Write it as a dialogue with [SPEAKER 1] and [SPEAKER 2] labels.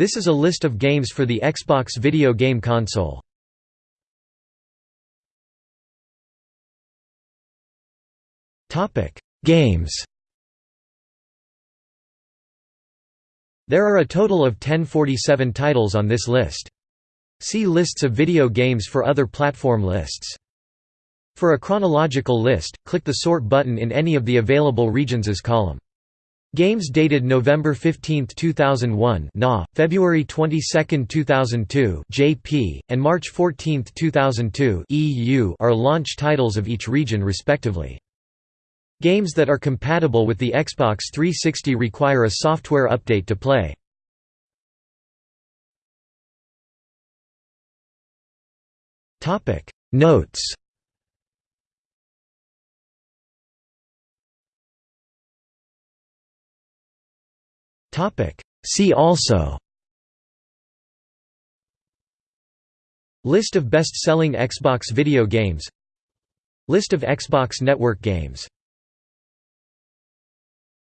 [SPEAKER 1] This is a list of games for the Xbox video game console. Games There are a total of 1047 titles on this list. See lists of video games for other platform lists. For a chronological list, click the Sort button in any of the available regions' as column. Games dated November 15, 2001 NA, February 22, 2002 JP, and March 14, 2002 EU are launch titles of each region respectively. Games that are compatible with the Xbox 360 require a software update to play. Notes See also. List of best-selling Xbox video games. List of Xbox Network games